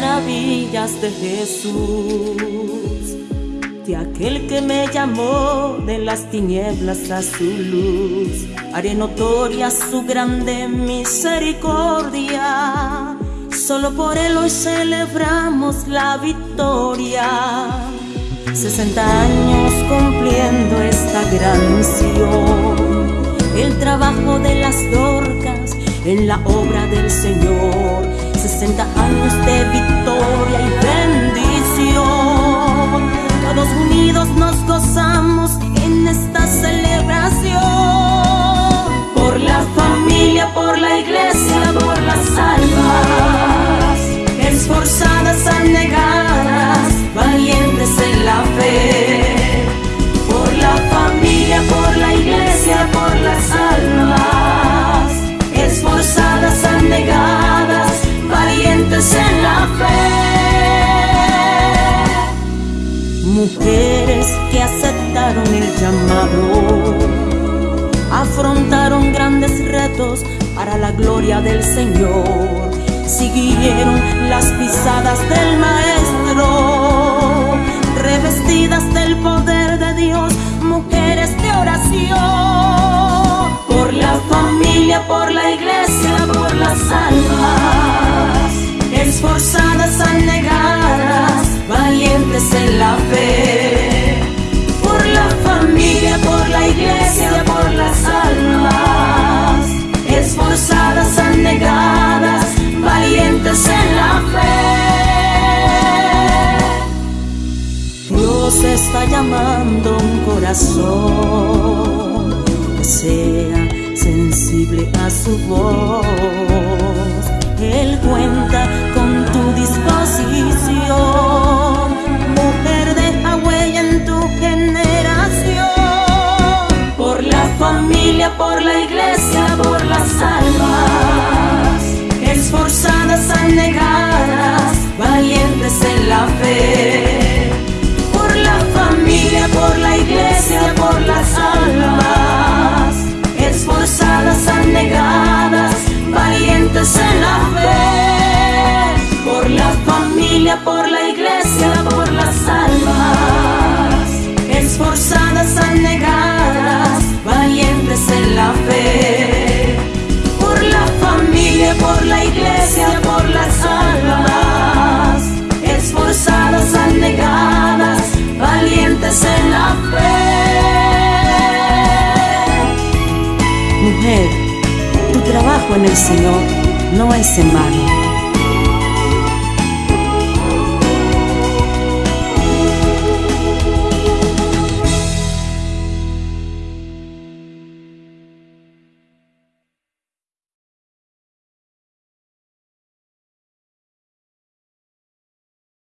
de Jesús, de aquel que me llamó de las tinieblas a su luz. Haré notoria su grande misericordia, solo por él hoy celebramos la victoria. 60 años cumpliendo esta gran misión, el trabajo de las dorcas en la obra del Señor. 60 años de victoria y Mujeres que aceptaron el llamado, afrontaron grandes retos para la gloria del Señor, siguieron las pisadas del Maestro, revestidas del poder de Dios, mujeres de oración, por la familia, por la iglesia, por las almas, esforzadas, anegadas, llamando un corazón que sea sensible a su voz. Familia, por la iglesia, por las almas, esforzadas, anegadas, valientes en la fe. Por la familia, por la iglesia, por las almas, esforzadas, anegadas, valientes en la fe. Mujer, tu trabajo en el Señor no es en vano.